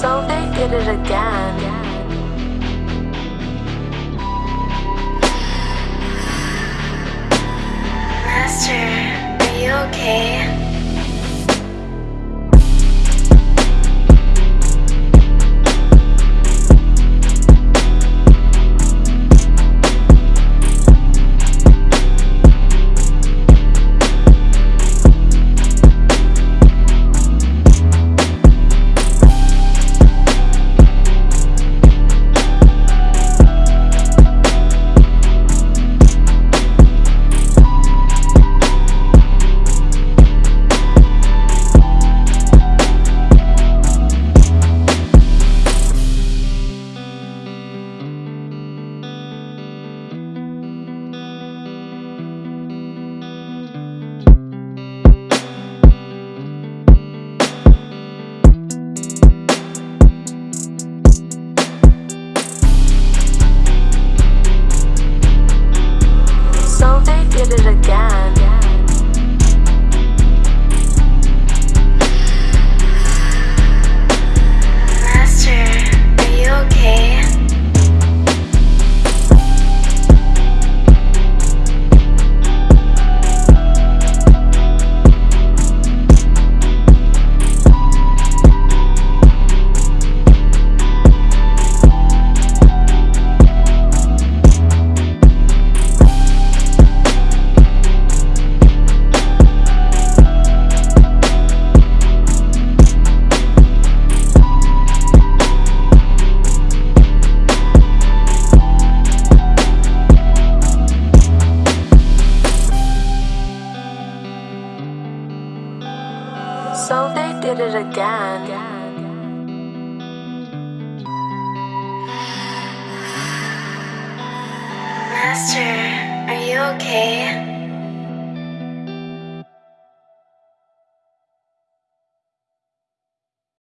So they did it again. Master, are you okay? So they did it again. Master, are you okay?